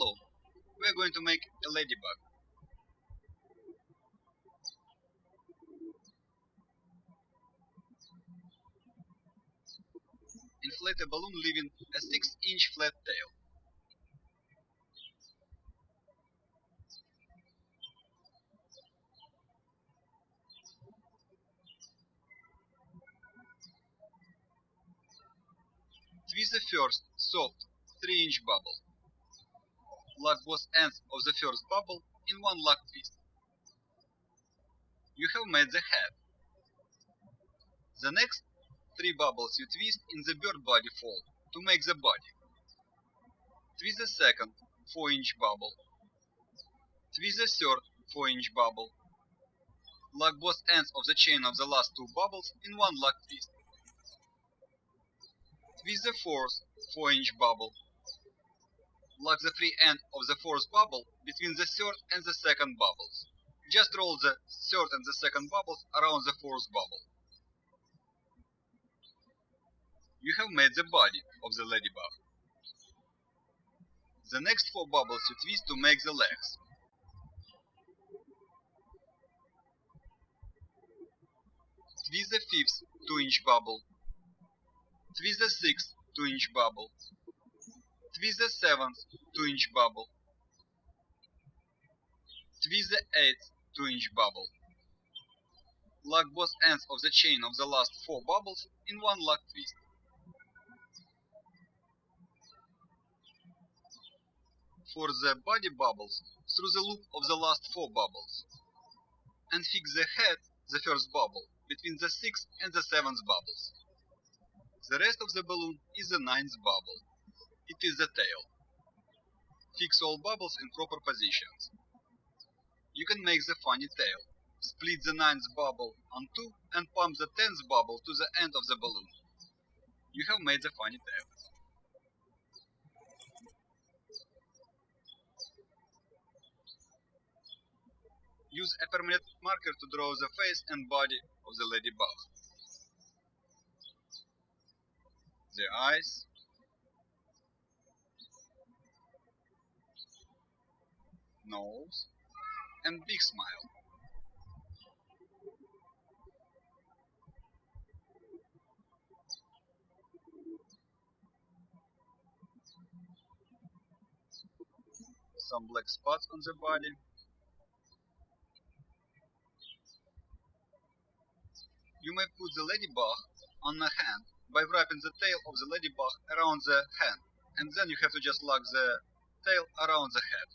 balloon, we're going to make a ladybug. Inflate a balloon leaving a 6 inch flat tail. Twist the first, soft, 3 inch bubble. Lock both ends of the first bubble in one lock twist. You have made the head. The next three bubbles you twist in the bird body fold to make the body. Twist the second 4 inch bubble. Twist the third 4 inch bubble. Lock both ends of the chain of the last two bubbles in one lock twist. Twist the fourth 4 inch bubble. Lock the free end of the fourth bubble between the third and the second bubbles. Just roll the third and the second bubbles around the fourth bubble. You have made the body of the ladybug. The next four bubbles you twist to make the legs. Twist the fifth 2 inch bubble. Twist the sixth 2 inch bubble. Twist the seventh 2 inch bubble. Twist the eighth 2 inch bubble. Lock both ends of the chain of the last four bubbles in one lock twist. For the body bubbles, through the loop of the last four bubbles. And fix the head, the first bubble, between the sixth and the seventh bubbles. The rest of the balloon is the ninth bubble. It is the tail. Fix all bubbles in proper positions. You can make the funny tail. Split the ninth bubble on two and pump the tenth bubble to the end of the balloon. You have made the funny tail. Use a permanent marker to draw the face and body of the ladybug. The eyes, nose, and big smile. Some black spots on the body. You may put the ladybug on a hand by wrapping the tail of the ladybug around the hand, and then you have to just lock the tail around the head.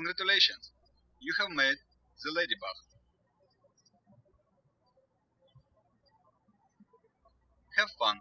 Congratulations, you have made the ladybug. Have fun.